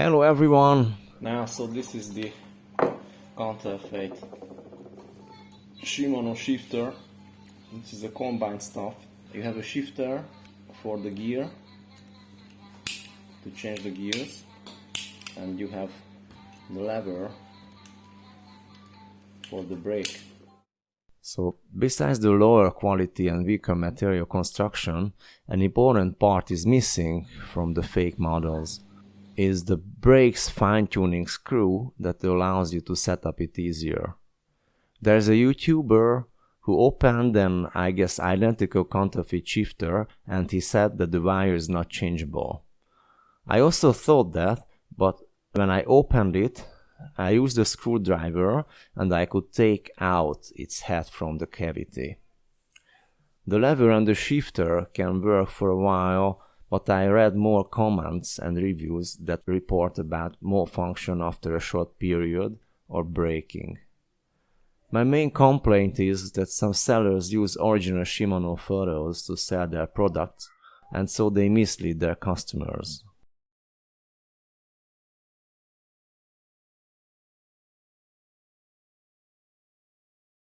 Hello everyone! Now, so this is the counterfeit Shimano shifter. This is a combined stuff. You have a shifter for the gear to change the gears, and you have the lever for the brake. So, besides the lower quality and weaker material construction, an important part is missing from the fake models is the brakes fine-tuning screw that allows you to set up it easier. There's a YouTuber who opened an, I guess, identical counterfeit shifter and he said that the wire is not changeable. I also thought that, but when I opened it, I used a screwdriver and I could take out its head from the cavity. The lever and the shifter can work for a while but I read more comments and reviews that report about malfunction after a short period or breaking. My main complaint is that some sellers use original Shimano photos to sell their products and so they mislead their customers.